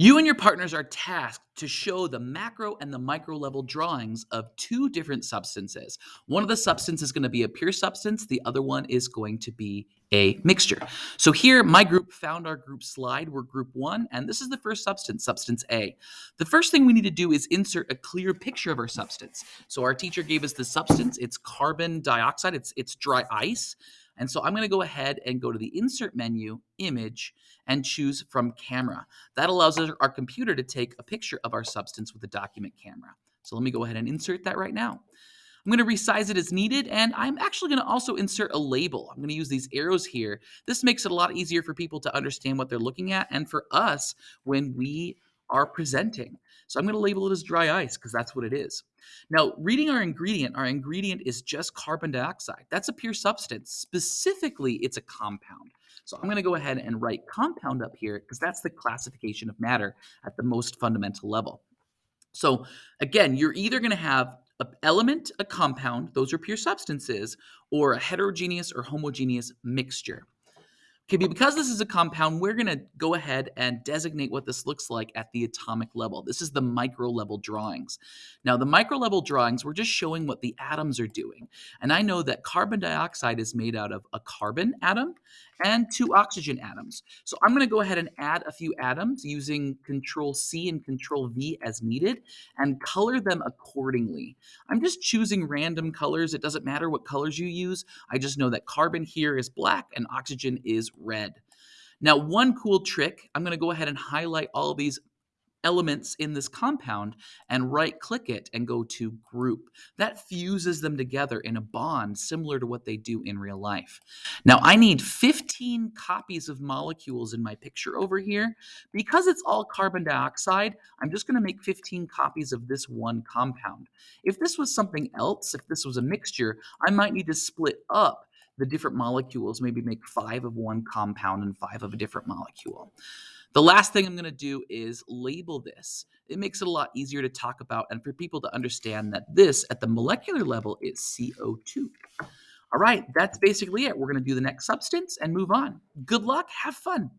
You and your partners are tasked to show the macro and the micro level drawings of two different substances. One of the substances is going to be a pure substance, the other one is going to be a mixture. So here, my group found our group slide. We're group one, and this is the first substance, substance A. The first thing we need to do is insert a clear picture of our substance. So our teacher gave us the substance. It's carbon dioxide. It's, it's dry ice. And so I'm going to go ahead and go to the insert menu, image, and choose from camera. That allows our, computer to take a picture of our substance with a document camera. So let me go ahead and insert that right now. I'm going to resize it as needed, and I'm actually going to also insert a label. I'm going to use these arrows here. This makes it a lot easier for people to understand what they're looking at, and for us when we are presenting. So I'm going to label it as dry ice because that's what it is. Now, reading our ingredient, our ingredient is just carbon dioxide. That's a pure substance. Specifically, it's a compound. So I'm going to go ahead and write compound up here because that's the classification of matter at the most fundamental level. So again, you're either going to have an element, a compound, those are pure substances, or a heterogeneous or homogeneous mixture. Okay, because this is a compound, we're going to go ahead and designate what this looks like at the atomic level. This is the micro level drawings. Now, the micro level drawings, we're just showing what the atoms are doing. And I know that carbon dioxide is made out of a carbon atom and two oxygen atoms. So I'm going to go ahead and add a few atoms using Control C and Control V as needed and color them accordingly. I'm just choosing random colors. It doesn't matter what colors you use. I just know that carbon here is black and oxygen is red. Now, one cool trick, I'm going to go ahead and highlight all these elements in this compound and right click it and go to group. That fuses them together in a bond similar to what they do in real life. Now I need 15 copies of molecules in my picture over here. Because it's all carbon dioxide, I'm just gonna make 15 copies of this one compound. If this was something else, if this was a mixture, I might need to split up the different molecules, maybe make five of one compound and five of a different molecule. The last thing I'm going to do is label this. It makes it a lot easier to talk about and for people to understand that this at the molecular level is CO2. All right, that's basically it. We're going to do the next substance and move on. Good luck. Have fun.